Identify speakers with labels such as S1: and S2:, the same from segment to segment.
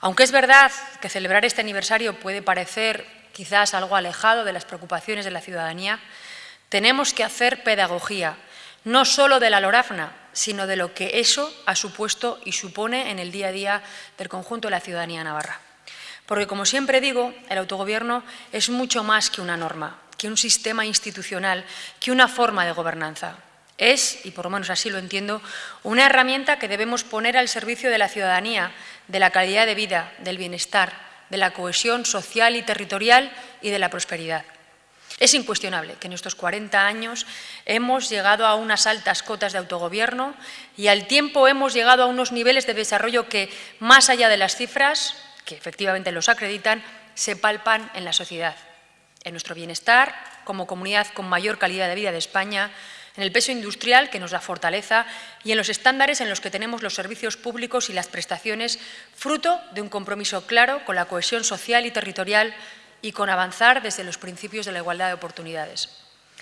S1: Aunque es verdad que celebrar este aniversario puede parecer quizás algo alejado de las preocupaciones de la ciudadanía, tenemos que hacer pedagogía, no solo de la Lorafna, sino de lo que eso ha supuesto y supone en el día a día del conjunto de la ciudadanía navarra. Porque, como siempre digo, el autogobierno es mucho más que una norma, que un sistema institucional, que una forma de gobernanza. Es, y por lo menos así lo entiendo, una herramienta que debemos poner al servicio de la ciudadanía, de la calidad de vida, del bienestar, de la cohesión social y territorial y de la prosperidad. Es incuestionable que en estos 40 años hemos llegado a unas altas cotas de autogobierno y al tiempo hemos llegado a unos niveles de desarrollo que, más allá de las cifras, que efectivamente los acreditan, se palpan en la sociedad, en nuestro bienestar como comunidad con mayor calidad de vida de España, en el peso industrial que nos da fortaleza y en los estándares en los que tenemos los servicios públicos y las prestaciones, fruto de un compromiso claro con la cohesión social y territorial y con avanzar desde los principios de la igualdad de oportunidades.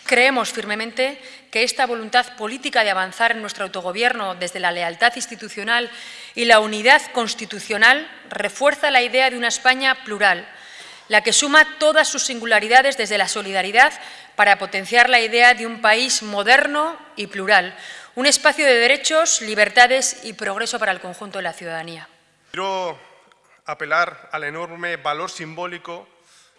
S1: Creemos firmemente que esta voluntad política de avanzar en nuestro autogobierno desde la lealtad institucional y la unidad constitucional refuerza la idea de una España plural, la que suma todas sus singularidades desde la solidaridad para potenciar la idea de un país moderno y plural, un espacio de derechos, libertades y progreso para el conjunto de la ciudadanía.
S2: Quiero apelar al enorme valor simbólico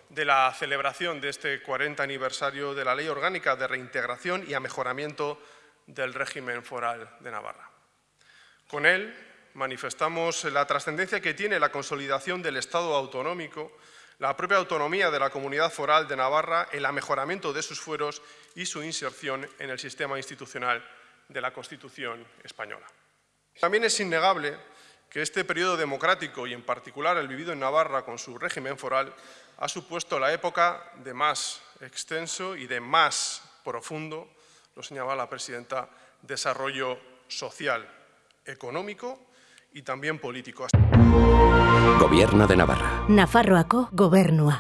S2: de la celebración de este 40 aniversario de la Ley Orgánica de Reintegración y Mejoramiento del Régimen Foral de Navarra. Con él manifestamos la trascendencia que tiene la consolidación del Estado autonómico, la propia autonomía de la Comunidad Foral de Navarra, el mejoramiento de sus fueros y su inserción en el sistema institucional de la Constitución española. También es innegable que este periodo democrático y en particular el vivido en Navarra con su régimen foral ha supuesto la época de más extenso y de más profundo, lo señalaba la presidenta, desarrollo social, económico y también político.
S3: Gobierno de Navarra.
S4: Nafarroako gobernua.